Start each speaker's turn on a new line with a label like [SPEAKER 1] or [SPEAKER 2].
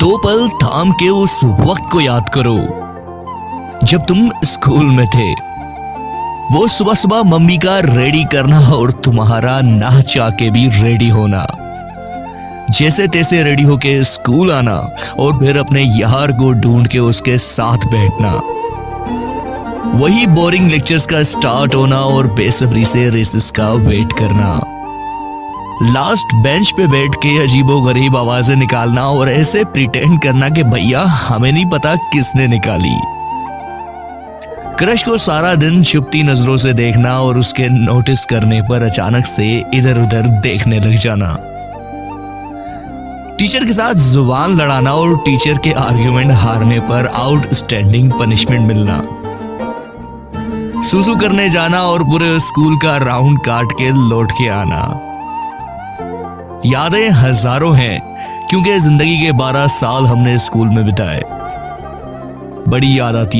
[SPEAKER 1] दो पल थाम के उस वक्त को याद करो। जब तुम स्कूल में थे, वो सुबह सुबह मम्मी का रेडी करना और तुम्हारा ना के भी रेडी होना। जैसे तैसे रेडी होके स्कूल आना और फिर अपने यार को ढूंढ के उसके साथ बैठना। वही बोरिंग लेक्चर्स का स्टार्ट होना और बेसब्री से रेसिस का वेट करना। लास्ट बेंच पे बैठ के अजीबो गरीब आवाज़ें निकालना और ऐसे प्रिटेंड करना कि भैया, हमें नहीं पता किसने निकाली। क्रश को सारा दिन छुपती नज़रों से देखना और उसके नोटिस करने पर अचानक से इधर उधर देखने लग जाना। टीचर के साथ ज़ुबान लड़ाना और टीचर के आर्ग्यूमेंट हारने पर आउटस्टैंडिंग पनिशमेंट मिलना। सुसु करने जाना और पूरे स्कूल का राउंड काट के लौट के आना। यादें हज़ारों हैं, क्योंकि ज़िंदगी के बारह साल हमने स्कूल में बिताए। बड़ी याद आती